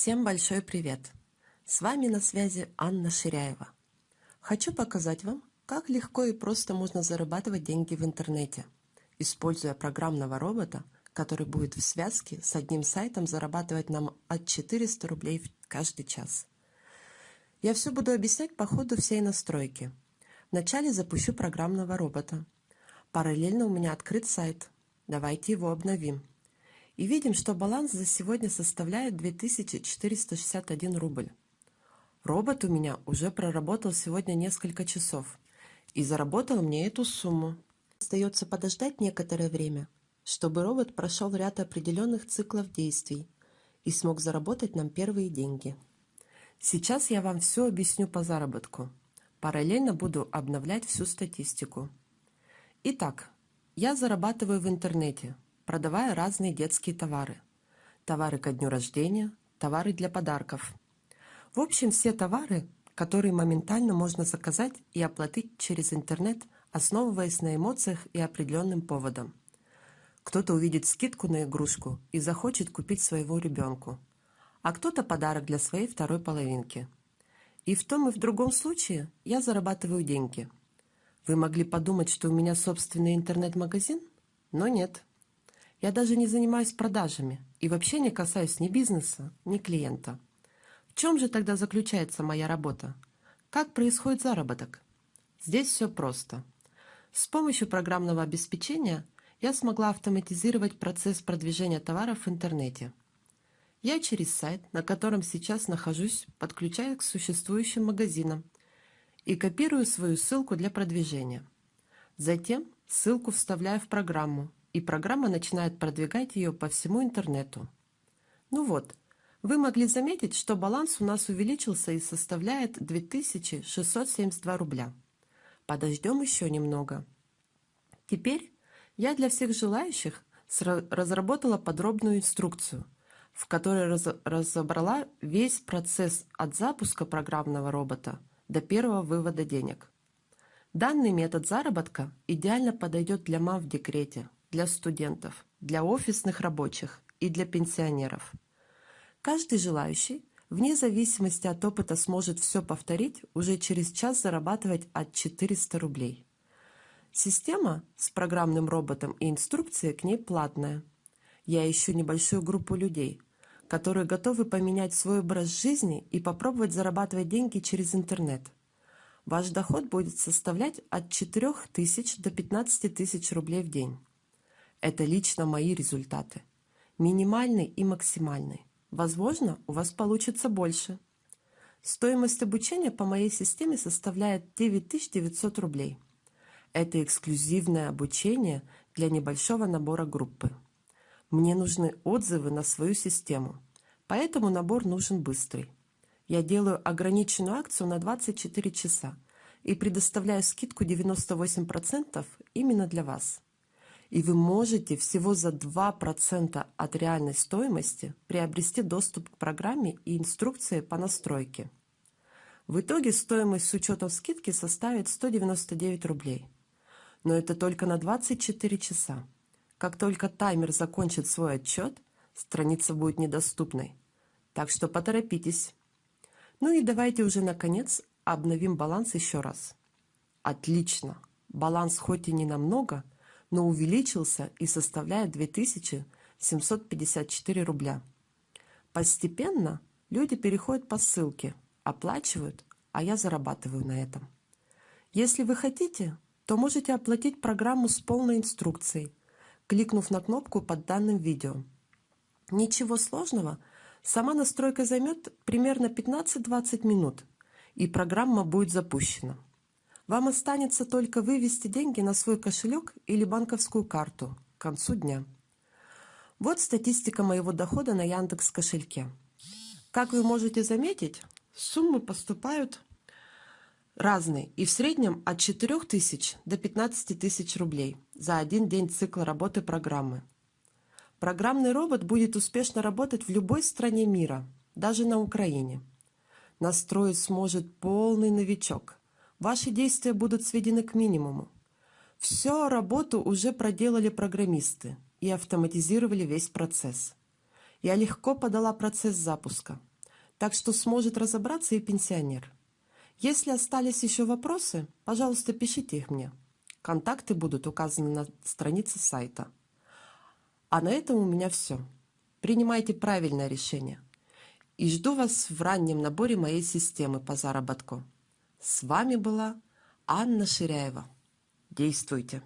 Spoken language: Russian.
Всем большой привет! С вами на связи Анна Ширяева. Хочу показать вам, как легко и просто можно зарабатывать деньги в интернете, используя программного робота, который будет в связке с одним сайтом зарабатывать нам от 400 рублей каждый час. Я все буду объяснять по ходу всей настройки. Вначале запущу программного робота. Параллельно у меня открыт сайт. Давайте его обновим. И видим, что баланс за сегодня составляет 2461 рубль. Робот у меня уже проработал сегодня несколько часов и заработал мне эту сумму. Остается подождать некоторое время, чтобы робот прошел ряд определенных циклов действий и смог заработать нам первые деньги. Сейчас я вам все объясню по заработку. Параллельно буду обновлять всю статистику. Итак, я зарабатываю в интернете – продавая разные детские товары. Товары ко дню рождения, товары для подарков. В общем, все товары, которые моментально можно заказать и оплатить через интернет, основываясь на эмоциях и определенным поводам. Кто-то увидит скидку на игрушку и захочет купить своего ребенку, а кто-то подарок для своей второй половинки. И в том и в другом случае я зарабатываю деньги. Вы могли подумать, что у меня собственный интернет-магазин, но нет. Я даже не занимаюсь продажами и вообще не касаюсь ни бизнеса, ни клиента. В чем же тогда заключается моя работа? Как происходит заработок? Здесь все просто. С помощью программного обеспечения я смогла автоматизировать процесс продвижения товаров в интернете. Я через сайт, на котором сейчас нахожусь, подключаю к существующим магазинам и копирую свою ссылку для продвижения. Затем ссылку вставляю в программу, и программа начинает продвигать ее по всему интернету. Ну вот, вы могли заметить, что баланс у нас увеличился и составляет 2672 рубля. Подождем еще немного. Теперь я для всех желающих разработала подробную инструкцию, в которой разобрала весь процесс от запуска программного робота до первого вывода денег. Данный метод заработка идеально подойдет для мам в декрете, для студентов, для офисных рабочих и для пенсионеров. Каждый желающий, вне зависимости от опыта, сможет все повторить, уже через час зарабатывать от 400 рублей. Система с программным роботом и инструкция к ней платная. Я ищу небольшую группу людей, которые готовы поменять свой образ жизни и попробовать зарабатывать деньги через интернет. Ваш доход будет составлять от 4 тысяч до 15 тысяч рублей в день. Это лично мои результаты. Минимальный и максимальный. Возможно, у вас получится больше. Стоимость обучения по моей системе составляет 9900 рублей. Это эксклюзивное обучение для небольшого набора группы. Мне нужны отзывы на свою систему, поэтому набор нужен быстрый. Я делаю ограниченную акцию на 24 часа и предоставляю скидку 98% именно для вас и вы можете всего за 2% от реальной стоимости приобрести доступ к программе и инструкции по настройке. В итоге стоимость с учетом скидки составит 199 рублей. Но это только на 24 часа. Как только таймер закончит свой отчет, страница будет недоступной. Так что поторопитесь. Ну и давайте уже наконец обновим баланс еще раз. Отлично. Баланс хоть и не намного, но увеличился и составляет 2754 рубля. Постепенно люди переходят по ссылке, оплачивают, а я зарабатываю на этом. Если вы хотите, то можете оплатить программу с полной инструкцией, кликнув на кнопку под данным видео. Ничего сложного, сама настройка займет примерно 15-20 минут, и программа будет запущена. Вам останется только вывести деньги на свой кошелек или банковскую карту к концу дня. Вот статистика моего дохода на Яндекс кошельке. Как вы можете заметить, суммы поступают разные и в среднем от 4 тысяч до 15 тысяч рублей за один день цикла работы программы. Программный робот будет успешно работать в любой стране мира, даже на Украине. Настроить сможет полный новичок, Ваши действия будут сведены к минимуму. Всю работу уже проделали программисты и автоматизировали весь процесс. Я легко подала процесс запуска. Так что сможет разобраться и пенсионер. Если остались еще вопросы, пожалуйста, пишите их мне. Контакты будут указаны на странице сайта. А на этом у меня все. Принимайте правильное решение. И жду вас в раннем наборе моей системы по заработку. С вами была Анна Ширяева. Действуйте!